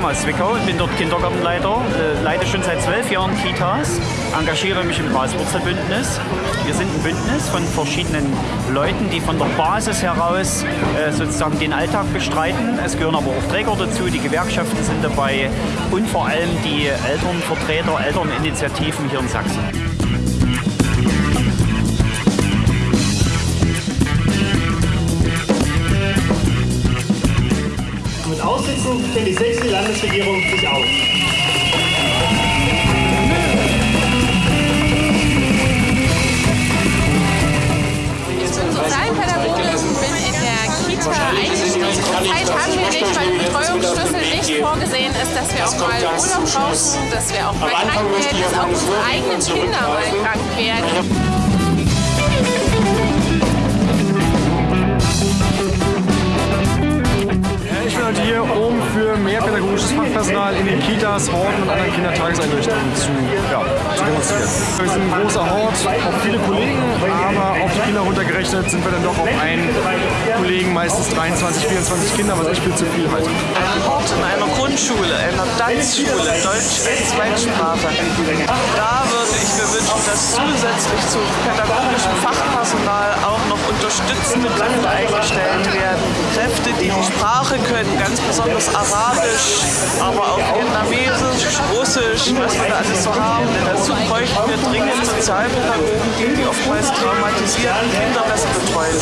aus Zwickau bin dort Kindergartenleiter, äh, leite schon seit zwölf Jahren Kitas, engagiere mich im Graswurzelbündnis. Wir sind ein Bündnis von verschiedenen Leuten, die von der Basis heraus äh, sozusagen den Alltag bestreiten. Es gehören aber auch Träger dazu, die Gewerkschaften sind dabei und vor allem die Elternvertreter, Elterninitiativen hier in Sachsen. Aussitzen stellt die sechste Landesregierung sich auf. Ich bin Sozialpädagogin, bin in der Kita eingestellt. Zeit haben wir nicht, weil Betreuungsschlüssel nicht vorgesehen ist, dass wir auch mal Urlaub brauchen, dass wir auch mal krank werden, dass auch unsere eigenen Kinder mal krank werden. Fachpersonal in den Kitas, Horten und anderen Kindertageseinrichtungen zu, ja, zu demonstrieren. Wir sind ein großer Hort, auch viele Kollegen, aber auf die Kinder runtergerechnet sind wir dann doch auf einen Kollegen, meistens 23, 24 Kinder, was echt viel zu viel halte. Ein Hort in einer Grundschule, einer Tanzschule, Deutsch als Zweitsprache. Da würde ich mir wünschen, dass zusätzlich zum pädagogischen Fachpersonal unterstützende Kräfte eingestellt werden. Kräfte, die die Sprache können, ganz besonders Arabisch, aber auch Vietnamesisch, Russisch, was wir da alles so haben. Dazu bräuchten wir dringend Sozialpädagogen, die die oftmals traumatisierten Kinder besser betreuen.